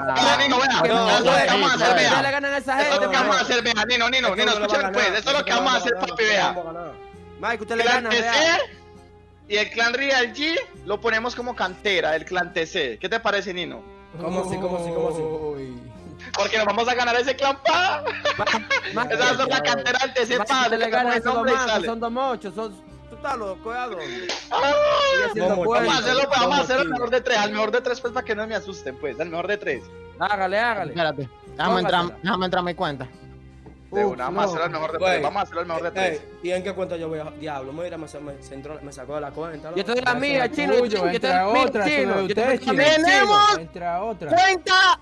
vamos a hacer, ustedes le vea. ganan a esa Eso es gente, lo que vamos a Mike. hacer, vea. Nino, Nino, Nino, escúchame pues. Eso es lo que vamos a hacer, papi, vea. Mike, usted le Clan gana, vea. TC y el clan Real G lo ponemos como cantera, el clan TC. ¿Qué te parece, Nino? ¿Cómo así, cómo así, cómo así? Uy. Porque nos vamos a ganar ese clan pa. Esa es la cantera del TC pa. le gana dos son dos mochos, son... Tú estás loco, ¿a dónde? Ah, Vamos, a hacerlo, vamos a hacer el tío. mejor de tres. Al mejor de tres, pues, para que no me asusten, pues. Al mejor de tres. Hágale, hágale. Espérate. Déjame entrar, déjame entrar a mi cuenta. De una, vamos a no. hacerlo al mejor de tres. Vamos a hacerlo al mejor de tres. ¿Y en qué cuenta yo voy a diablo? Mira, me, me, se entró- me sacó de la cuenta. Yo estoy de la mía, chino. Yo estoy de la mía, otra, chino. ¡Tenemos! Entra otra. ¡Cuenta